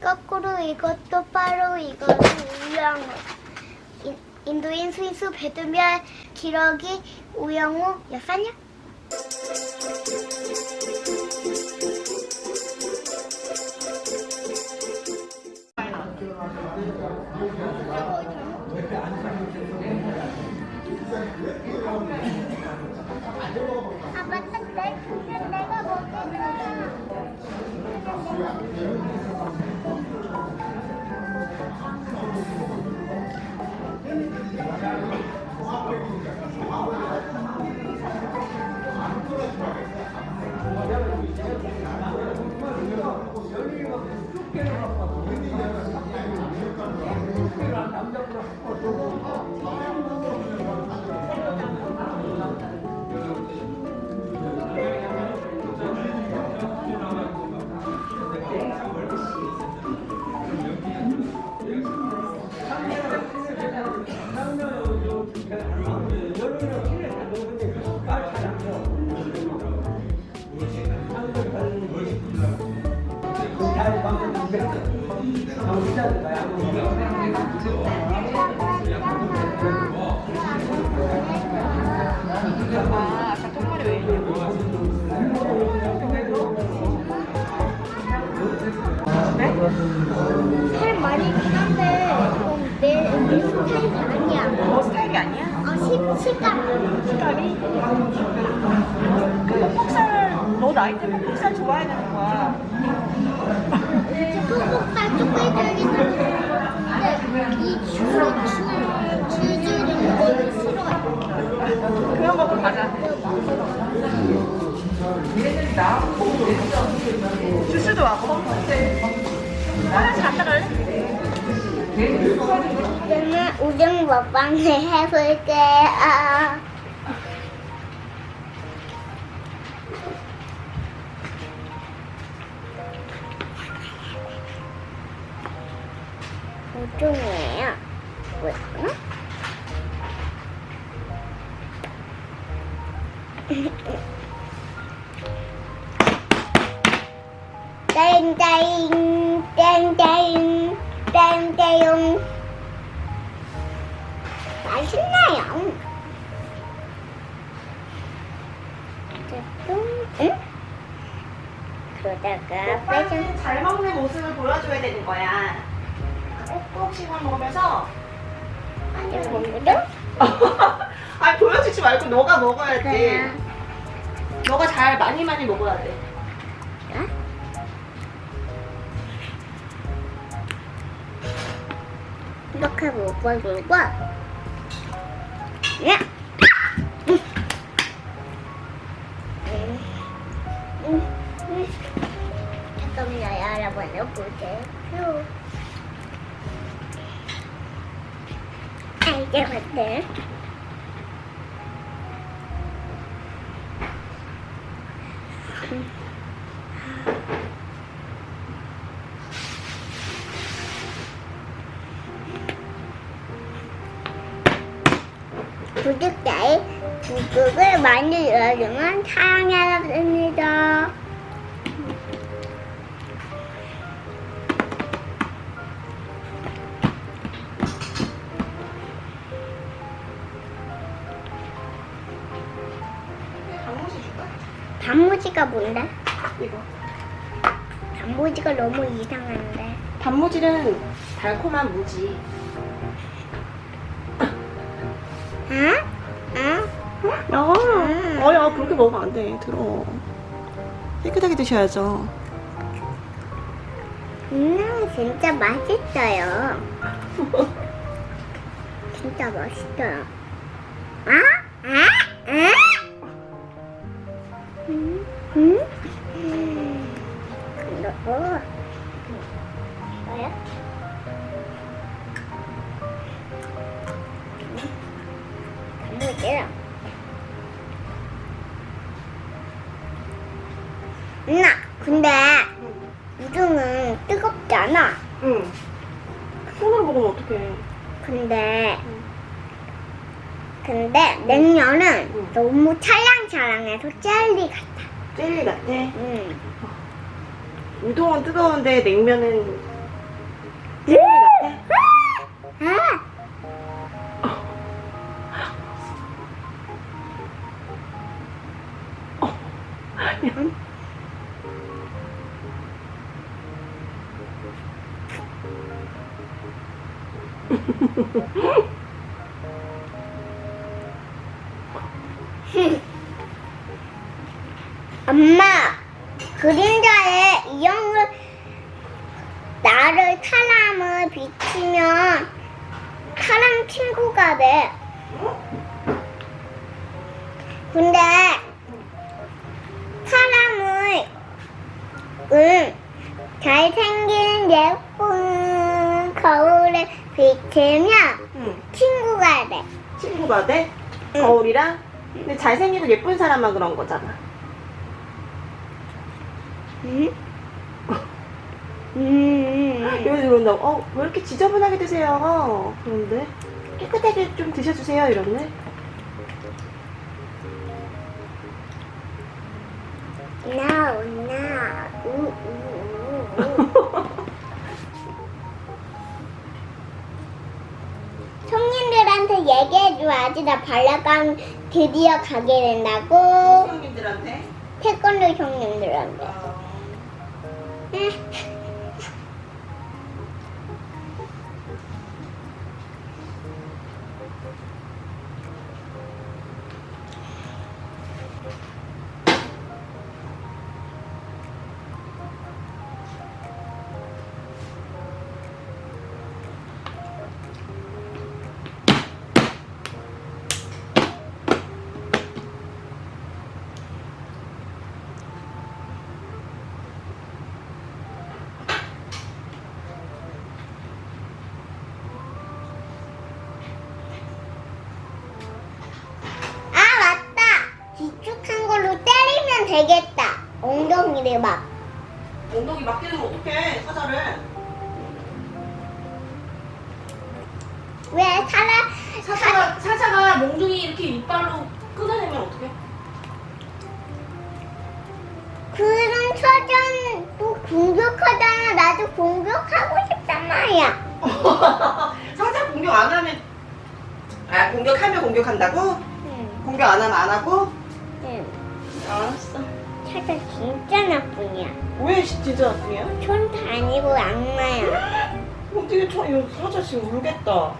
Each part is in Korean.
거꾸로 이것도 바로 이거는 우영우. 인- 인도인 스위스 배두별 기러기 우영우 여사냐? 아맞 다내 아, 아까 통말이 왜 있냐고. 살 많이 있긴 한데 좀 내, 내 스타일이 아니야. 너 스타일이 아니야? 어, 시, 식감. 색깔이? 그 폭살, 너 나이 때문에 폭살 좋아해야 되는 거야. 퍽퍽살 가자. 주스도 왔고. 화장실 갔다 갈래? 그러면 우정 먹방을 해볼게요. 우정이에요. 뭐였 땡땡 땡땡 땡땡 맛있나요? 응? 그러다가 빼장 잘 먹는 모습을 보여줘야 되는 거야. 꼭꼭씩만 먹으면서. 먹어도 아니, 보여주지 말고 너가 먹어야지. 그래. 너가 잘 많이 많이 먹어야 돼. 이렇게! 음. 음. 음. 잠깐만요 여러분 보세요 아 이게 맞네 구독자의 구독을 많이 눌러주면 사랑해야 됩니다. 단무지가 뭔데? 이거. 단무지가 너무 이상한데. 단무지는 달콤한 무지. 응? 응? 야, 음. 어, 야, 그렇게 먹으면 안 돼. 들어. 깨끗하게 드셔야죠. 음, 진짜 맛있어요. 진짜 맛있어요. 누나, 근데 우등은 뜨겁지 않아. 응. 손으로 먹으면 어떡해. 근데 근데 냉면은 응. 너무 찰랑찰랑해서 젤리 같아. 젤리 같아. 응. 우동은 뜨거운데 냉면은 같아? 아! 엄마, 그림자에 이형을 나를 사람을 비치면 사람 친구가 돼. 근데 사람을 응, 잘생긴 예쁜 거울에 비치면 응. 친구가 돼. 친구가 돼? 응. 거울이랑? 근데 잘생기고 예쁜 사람만 그런 거잖아. 응? 음. 여기 들어온다고, 어, 왜 이렇게 지저분하게 드세요? 그런데, 깨끗하게 좀 드셔주세요. 이러네. 손님들한테 얘기해줘야지. 나 발레관 드디어 가게 된다고. 형님들한테. 태권도 형님들한테. 응. 아 되겠다. 엉덩이를 막. 엉덩이 맞게 되면 어떡해, 사자를. 왜 사람 사자가, 사자가 몽둥이 이렇게 이빨로 끊어내면 어떡해? 그런 또 공격하잖아. 나도 공격하고 싶단 말이야. 사자 공격 안 하면, 아, 공격하면 공격한다고? 응. 공격 안 하면 안 하고? 응. 알았어. 사자 진짜 나쁜이야. 왜 진짜 나쁘냐? 촌도 아니고 악마야. 어떻게 저, 이거 사자 지금 울겠다.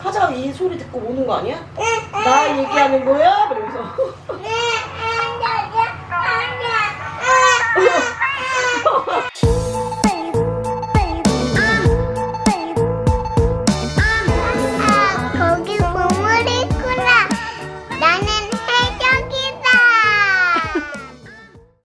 사자가 이 소리 듣고 우는 거 아니야? 나 얘기하는 거야? 그러면서.